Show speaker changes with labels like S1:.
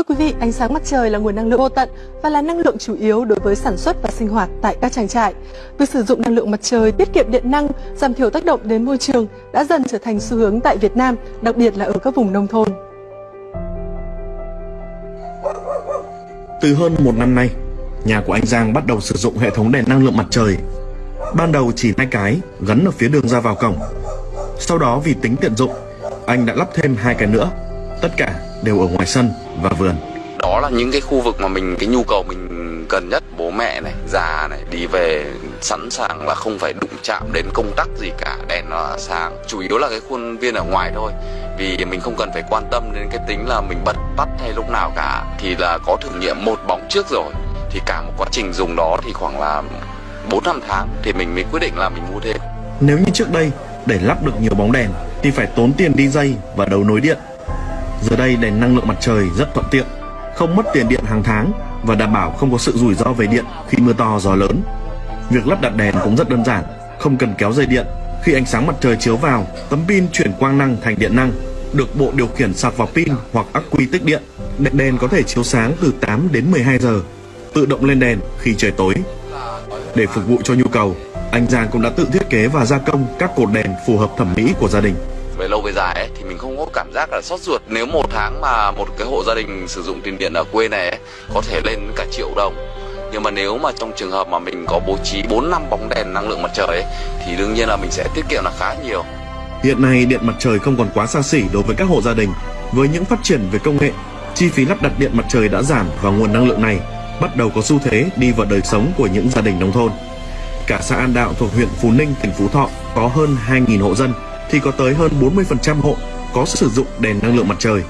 S1: Thưa quý vị, ánh sáng mặt trời là nguồn năng lượng vô tận và là năng lượng chủ yếu đối với sản xuất và sinh hoạt tại các trang trại. Việc sử dụng năng lượng mặt trời tiết kiệm điện năng, giảm thiểu tác động đến môi trường đã dần trở thành xu hướng tại Việt Nam, đặc biệt là ở các vùng nông thôn.
S2: Từ hơn một năm nay, nhà của anh Giang bắt đầu sử dụng hệ thống đèn năng lượng mặt trời. Ban đầu chỉ hai cái gắn ở phía đường ra vào cổng. Sau đó vì tính tiện dụng, anh đã lắp thêm hai cái nữa. Tất cả đều ở ngoài sân và vườn.
S3: đó là những cái khu vực mà mình cái nhu cầu mình cần nhất. Bố mẹ này già này đi về sẵn sàng là không phải đụng chạm đến công tắc gì cả. Đèn nó sáng. Chủ yếu là cái khuôn viên ở ngoài thôi. Vì mình không cần phải quan tâm đến cái tính là mình bật tắt hay lúc nào cả. Thì là có thử nghiệm một bóng trước rồi. Thì cả một quá trình dùng đó thì khoảng là 4 năm tháng thì mình mới quyết định là mình mua thêm.
S2: Nếu như trước đây, để lắp được nhiều bóng đèn thì phải tốn tiền đi dây và đấu nối điện. Giờ đây đèn năng lượng mặt trời rất thuận tiện, không mất tiền điện hàng tháng và đảm bảo không có sự rủi ro về điện khi mưa to gió lớn. Việc lắp đặt đèn cũng rất đơn giản, không cần kéo dây điện. Khi ánh sáng mặt trời chiếu vào, tấm pin chuyển quang năng thành điện năng, được bộ điều khiển sạc vào pin hoặc ắc quy tích điện. Đèn đèn có thể chiếu sáng từ 8 đến 12 giờ, tự động lên đèn khi trời tối. Để phục vụ cho nhu cầu, anh Giang cũng đã tự thiết kế và gia công các cột đèn phù hợp thẩm mỹ của gia đình
S3: về lâu về dài ấy, thì mình không có cảm giác là sót ruột nếu một tháng mà một cái hộ gia đình sử dụng tiền điện ở quê này ấy, có thể lên cả triệu đồng nhưng mà nếu mà trong trường hợp mà mình có bố trí 4 năm bóng đèn năng lượng mặt trời ấy, thì đương nhiên là mình sẽ tiết kiệm là khá nhiều
S2: Hiện nay điện mặt trời không còn quá xa xỉ đối với các hộ gia đình. Với những phát triển về công nghệ, chi phí lắp đặt điện mặt trời đã giảm và nguồn năng lượng này bắt đầu có xu thế đi vào đời sống của những gia đình nông thôn. Cả xã An Đạo thuộc huyện Phú Ninh, tỉnh Phú Thọ có hơn 2.000 hộ dân thì có tới hơn 40% hộ có sử dụng đèn năng lượng mặt trời.